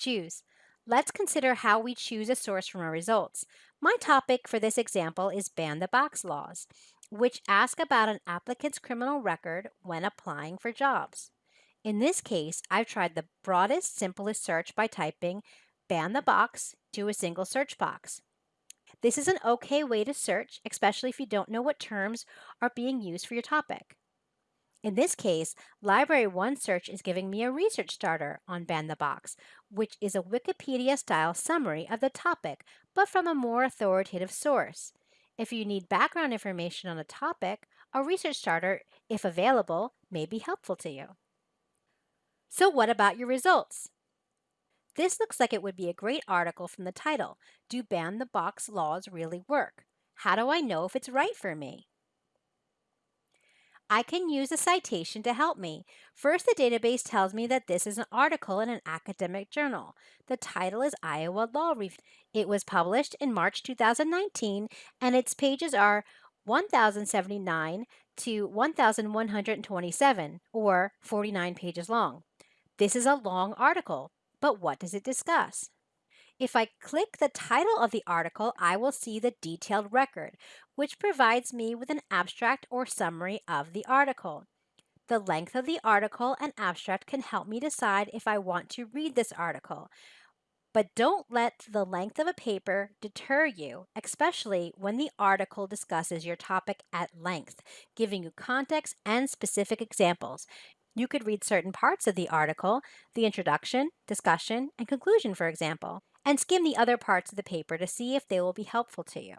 Choose. Let's consider how we choose a source from our results. My topic for this example is Ban the Box laws, which ask about an applicant's criminal record when applying for jobs. In this case, I've tried the broadest, simplest search by typing ban the box to a single search box. This is an okay way to search, especially if you don't know what terms are being used for your topic. In this case, Library One Search is giving me a research starter on Ban the Box, which is a Wikipedia-style summary of the topic, but from a more authoritative source. If you need background information on a topic, a research starter, if available, may be helpful to you. So what about your results? This looks like it would be a great article from the title, Do Ban the Box Laws Really Work? How do I know if it's right for me? I can use a citation to help me. First, the database tells me that this is an article in an academic journal. The title is Iowa Law Review. It was published in March 2019, and its pages are 1079 to 1127, or 49 pages long. This is a long article, but what does it discuss? If I click the title of the article, I will see the detailed record, which provides me with an abstract or summary of the article. The length of the article and abstract can help me decide if I want to read this article. But don't let the length of a paper deter you, especially when the article discusses your topic at length, giving you context and specific examples. You could read certain parts of the article, the introduction, discussion, and conclusion, for example and skim the other parts of the paper to see if they will be helpful to you.